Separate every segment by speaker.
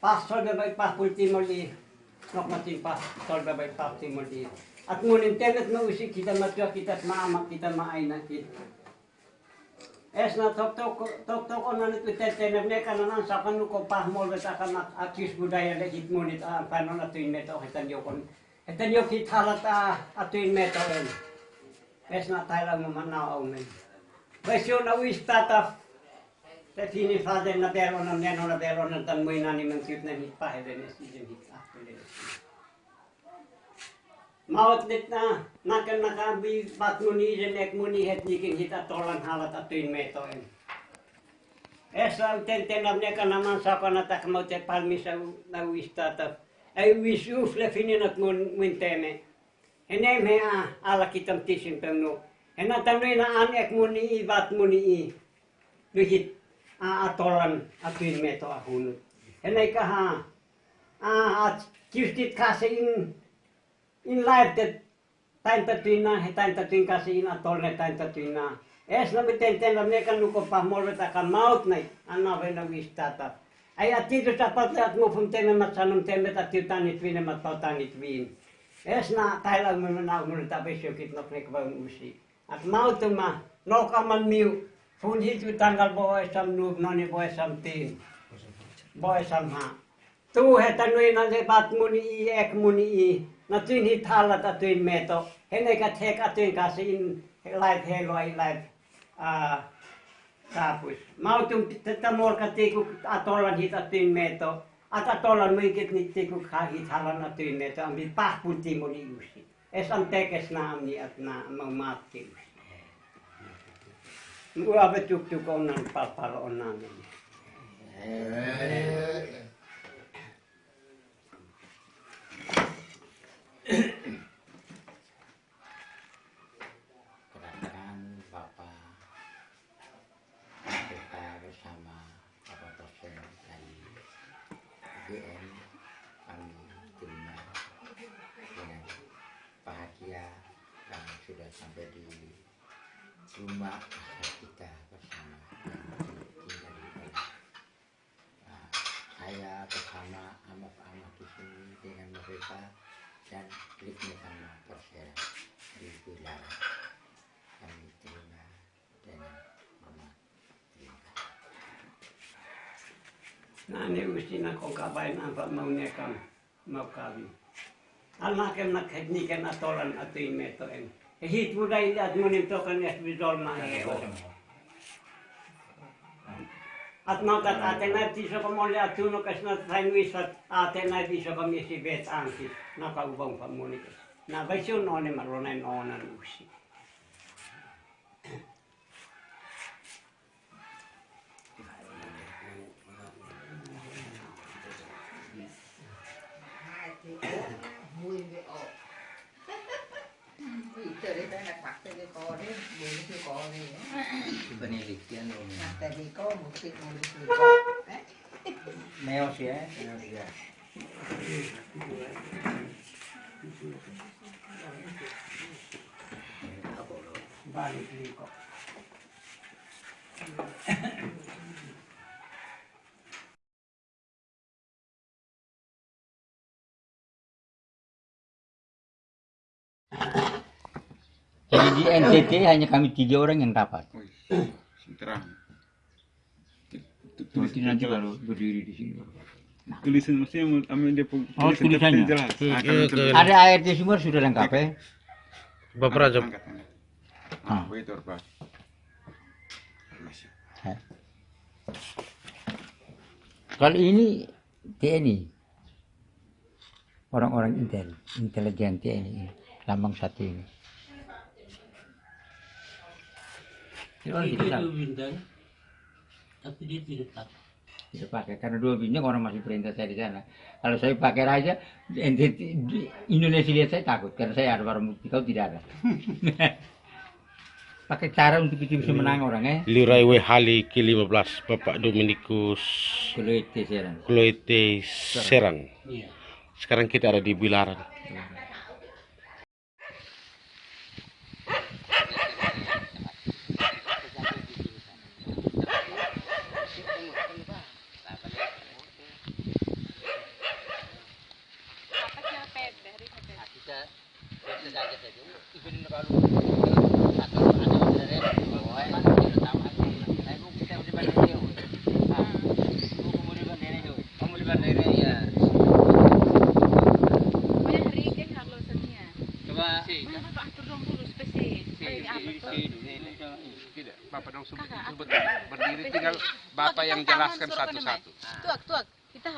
Speaker 1: passolta vai pahpultiin oli. At munin tenet mä usikin, kita kita kannamaan sakana, kun pahmolta takana, akis budaya tyynne, tohetan jokon. Että joki thalata a tuin me toen. Ves na taila mo mana o men. Ves yun na wis tata. Te fini faden na bero na neno na bero na tan mo inani men kyut näkään hit pahelen es ijem hit ahpelen. Maot nyt na nakan nakabi bat muni jen ek muni het nikin hita tolan halata tuin me toen. Esa uten tenam neka naman sapana takmote palmisa na. Ei visus le fininat mun mun teme. Enem he a ala kitam tisin pemnu. Ena tanuina an ek mun i vat mun i. Lyhit a atolan atuin meto a hunut. Enei kaha a at kistit kase in in laittet tain tatuina he tain tatuin kase in atolne tain tatuina. Es no miten tenla mekan nuko pahmolveta kan maut nai anna vena vistata. Ai atitu ta patleat mo fum teme mat sanum teme ta tiutanit vine mat pautanit vin. Es na taila mo na mo ta besyo kit no nek ba usi. At mautuma no kaman miu fun hitu tanggal boy sam nub noni boy sam tin. Boy sam ha. Tu he tanui na le bat muni i ek muni i. Na tuin hit hala ta tuin meto. Hene ka tek atuin kasi in live helo ai live. Ah, tapos. Mautum tätä morka tiku atolan hita tyn meto. At atolan muikit ni tiku kahit halan na tyn meto. Ambi pahpun timo ni yusi. Es am tekes na amni at na mau maatti yusi. Uave tuk tuk onnan palpalo onnan.
Speaker 2: kedatangan Bapak KPK bersama Bapak dosen dari UGM kami terima dengan bahagia dan sudah sampai di rumah kita bersama. Nah, saya bersama amat-amat di sini dengan mereka dan kliknya sama perseran di wilayah kami terima dengan hormat. Terima kasih.
Speaker 1: Na ne usi na kong kabain apa mau nekam mau kabi. Almakem na tekniken atolan atuin meto en. Hit budai at munim tokan es bidol ma heo. At mau kat ate na tiso ko mole atuno kas na tain wisat ate na tiso ko misi bet anki na kaubang pamunik. Na
Speaker 2: penelitian dong.
Speaker 3: Nah, tadi kau musik musik eh?
Speaker 2: Neos ya. Neos ya.
Speaker 1: Balik
Speaker 2: kok. Di NTT hanya kami tiga orang yang dapat.
Speaker 4: Wih, terang.
Speaker 2: Nanti nanti kalau berdiri di sini.
Speaker 4: Tulisan maksudnya mau ambil dia
Speaker 5: Oh,
Speaker 4: tulisan
Speaker 5: tulisannya.
Speaker 4: jelas.
Speaker 5: Ke-
Speaker 4: tulisan.
Speaker 2: Ada ART Sumber sudah lengkap ya?
Speaker 5: Bapak Raja.
Speaker 4: Angkat. Ah, begitu, Pak.
Speaker 2: Kalau ini TNI. Orang-orang intel, intelijen TNI. Lambang satu ini.
Speaker 6: Itu bintang tapi dia tidak tak
Speaker 2: tidak pakai karena dua bintang orang masih perintah saya di sana. Kalau saya pakai raja, Indonesia lihat saya takut karena saya ada barang bukti kau tidak ada. pakai cara untuk kita bisa menang orang eh.
Speaker 5: Lirai Hali ke-15 Bapak Dominikus
Speaker 2: Kalau itu sekarang.
Speaker 5: Kloete Serang.
Speaker 6: iya
Speaker 5: Sekarang kita ada di Bilaran.
Speaker 4: berdiri tinggal Yang jelaskan satu-satu.
Speaker 7: Tuak, tuak. Kita.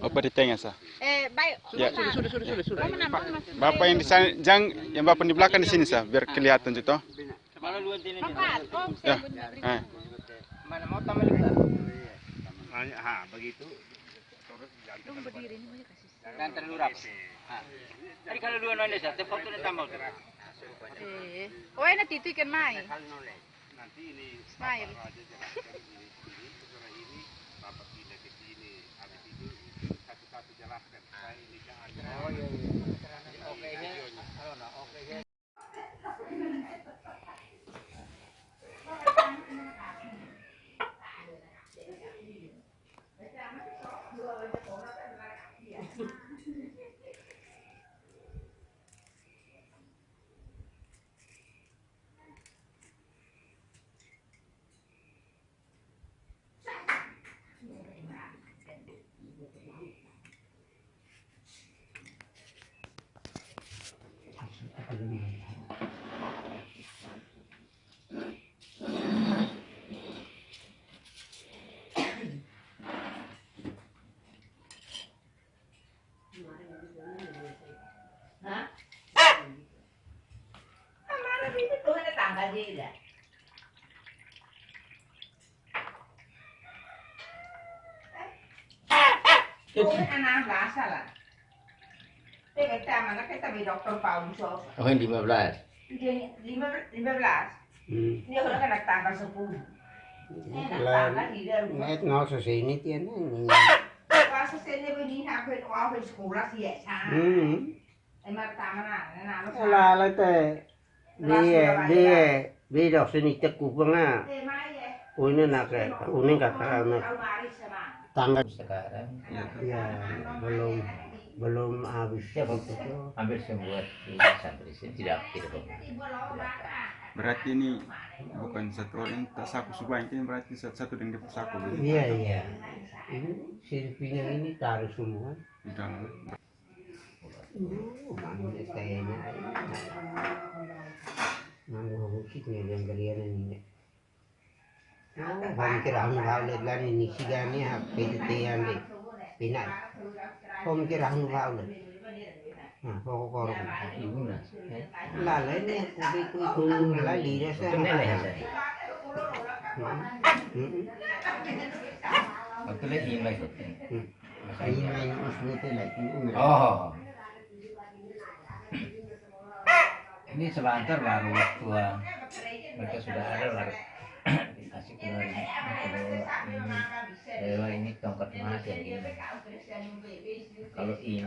Speaker 4: Apa tengah sah?
Speaker 7: Eh, baik.
Speaker 4: Ya.
Speaker 7: Sudah, sudah, sudah, sudah, sudah.
Speaker 4: Bapak yang di sana, jangan yang Bapak di belakang di sini sah, biar kelihatan gitu.
Speaker 7: Bapak, om,
Speaker 4: Ya.
Speaker 7: saya benar.
Speaker 4: Eh.
Speaker 2: Mana mau?
Speaker 7: Belum berdiri ini banyak kasih.
Speaker 2: Dan. Tadi kalau dua nol desa, tepok tu tambah tu.
Speaker 7: Eh, oh, enak itu ikan mai.
Speaker 8: Anh so.
Speaker 2: Oh, yang 15.
Speaker 8: Dia lima lima belas.
Speaker 3: Hmm.
Speaker 8: Dia kalau kena di dalam.
Speaker 3: Net ngó sa sinit yan. eh.
Speaker 8: Masa saya begini hampir hampir sekolah sih ya.
Speaker 3: Hmm.
Speaker 8: Ay matama na, nanalo sa.
Speaker 3: Alala te. Di di di dok sinit ku pa nga.
Speaker 8: Eh, mai eh.
Speaker 3: Una na ka, uning ka ka na
Speaker 8: Almari sama.
Speaker 3: tanggal.
Speaker 2: Sekarang
Speaker 3: Ya, belum belum habis
Speaker 2: Ya,
Speaker 3: itu.
Speaker 2: hampir semua di santri sini tidak tidak
Speaker 4: Berarti ini bukan satu orang tak saku sebanyak ini berarti satu-satu yang dipersaku begitu.
Speaker 3: Iya iya. Ini silpinya ini taruh semua.
Speaker 4: di dalam.
Speaker 3: Uh, mana kayaknya. Mana musiknya yang kalian ini. Oh, kami kira ang baulet lang ini sigani ha piditian di pinat. Kami kira ang baulet. Nah, pokok korong.
Speaker 2: ibu nah
Speaker 3: Lalai ni kubi kubi kubi lalai dia
Speaker 2: ya saya
Speaker 3: Hmm.
Speaker 2: lihat ini lagi
Speaker 3: ito like yung una.
Speaker 2: oh ini sebentar baru tua mereka sudah ada lah dikasih keluar ini keluar ini ini tongkat emas yang ini. Kalau ini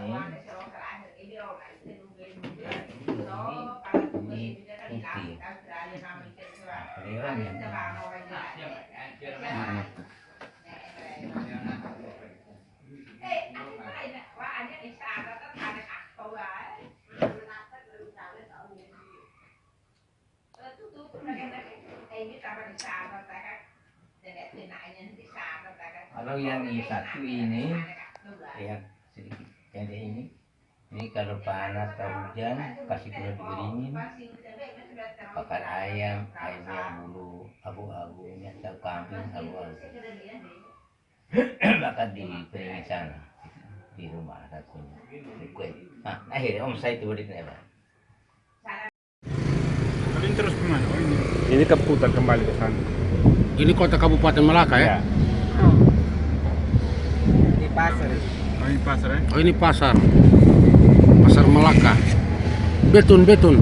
Speaker 2: ini putih. Dewa yang
Speaker 4: Anak tuh.
Speaker 2: Kalau yang ini satu ini yang sedikit. Jadi ini ini. Kalau panas atau hujan kasih keluar dikeringin pakai ayam ayam yang bulu abu-abu. Ini atau kambing abu-abu. Bahkan di keringin sana. Di rumah satunya nah akhirnya om saya itu di apa
Speaker 4: Kalau ini terus ke mana? Oh ini.
Speaker 9: Ini keputar kembali ke sana.
Speaker 10: Ini kota Kabupaten Malaka ya?
Speaker 4: Oh ini pasar ya?
Speaker 10: Oh ini pasar. Pasar Malaka. Betun, betun.